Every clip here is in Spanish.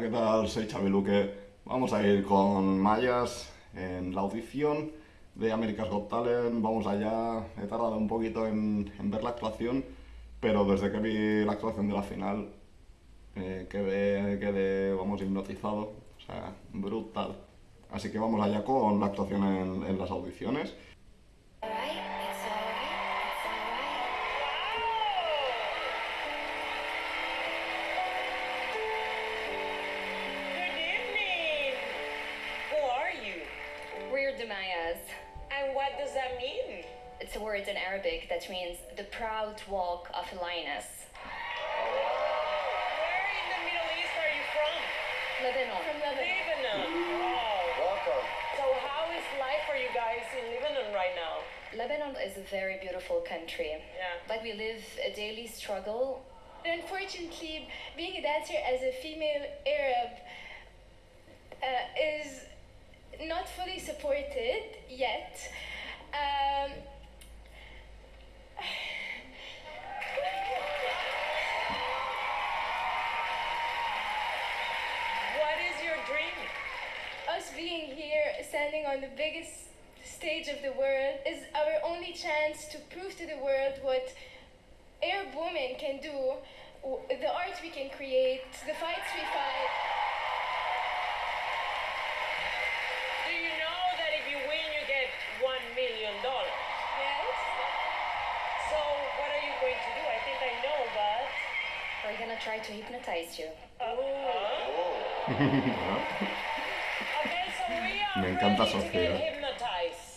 ¿qué tal? Soy Xavi Luque. Vamos a ir con Mayas en la audición de America's Got Talent. Vamos allá. He tardado un poquito en, en ver la actuación, pero desde que vi la actuación de la final eh, quedé, quedé, vamos, hipnotizado. O sea, brutal. Así que vamos allá con la actuación en, en las audiciones. We're the Mayas. And what does that mean? It's a word in Arabic that means the proud walk of a lioness. Where in the Middle East are you from? Lebanon. From Lebanon. Lebanon. Wow. Welcome. So how is life for you guys in Lebanon right now? Lebanon is a very beautiful country. Yeah. But we live a daily struggle. Unfortunately, being a dancer as a female Arab uh, is not fully supported yet. Um, What is your dream? us being here, standing on the biggest stage of the world, is our only chance to prove to the world what Arab women can do, the art we can create, the fights we fight. Do you know that if you win, you get one million dollars? Yes. So what are you going to do? I think I know, but. We're gonna hypnotize you. Oh. Okay, so Me encanta Sofía.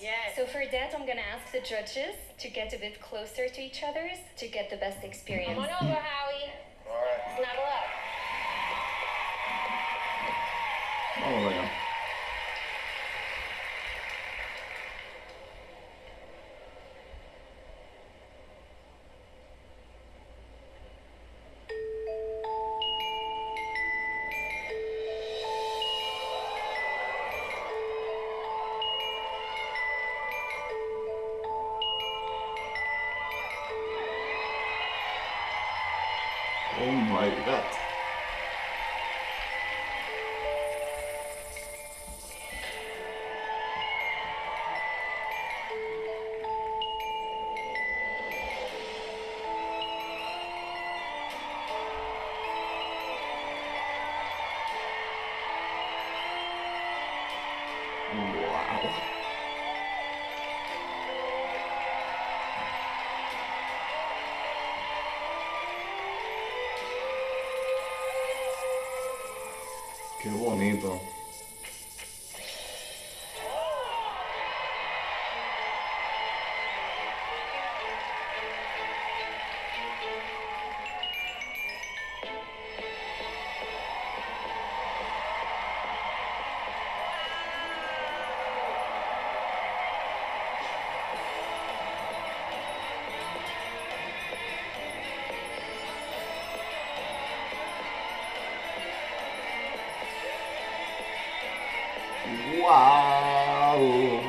Yes. So for that, I'm gonna ask the judges to get a bit closer to each other to get the best experience. Come on over, Howie. All right. Snuggle up. Vamos Oh my god. Que bonito. Uau!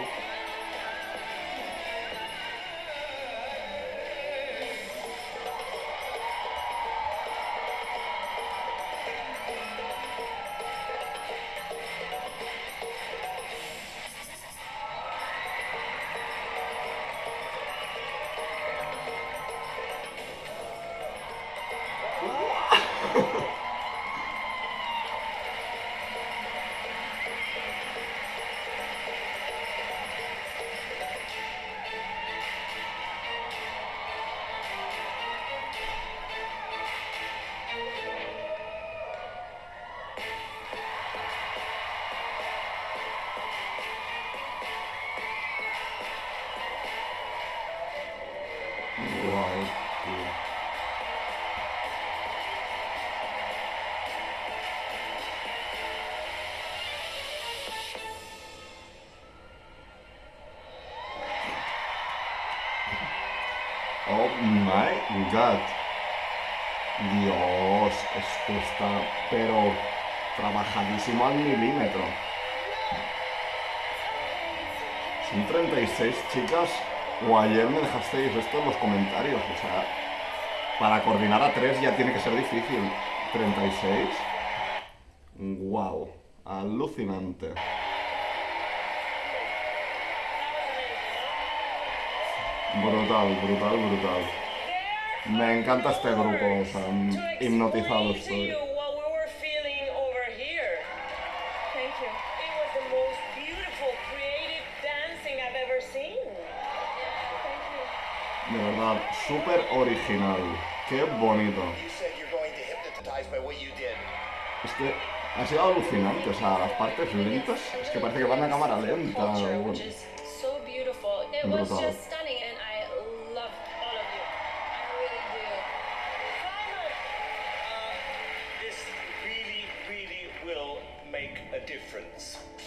My god. Dios, esto está, pero trabajadísimo al milímetro. Son 36 chicas, o ayer me dejasteis esto en los comentarios, o sea, para coordinar a tres ya tiene que ser difícil. 36. wow, alucinante. Brutal, brutal, brutal. Me encanta este grupo, o sea, to hipnotizado estoy. De verdad, súper original. Qué bonito. Es que ha sido alucinante, o sea, las partes lentas, es que parece que van a cámara lenta. bueno. Brutal.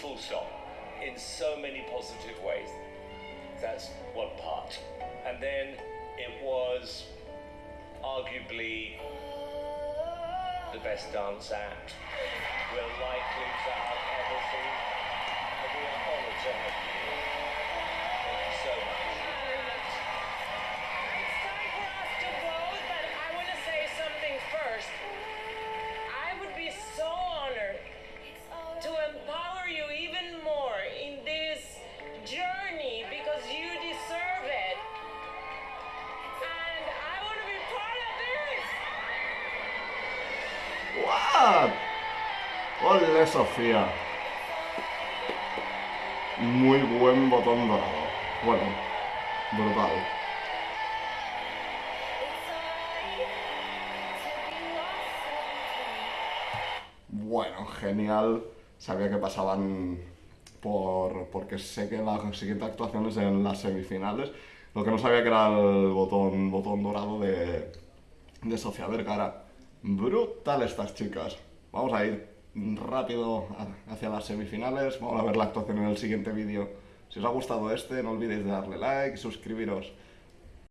Full stop. In so many positive ways. That's one part. And then it was arguably the best dance act we're likely ¡What! ¡Ole, Sofía! Muy buen botón dorado. Bueno, brutal. Bueno, genial. Sabía que pasaban por. porque sé que la siguiente actuación es en las semifinales. Lo que no sabía que era el botón, botón dorado de, de Sofía Vergara. Brutal estas chicas. Vamos a ir rápido hacia las semifinales. Vamos a ver la actuación en el siguiente vídeo. Si os ha gustado este, no olvidéis de darle like y suscribiros.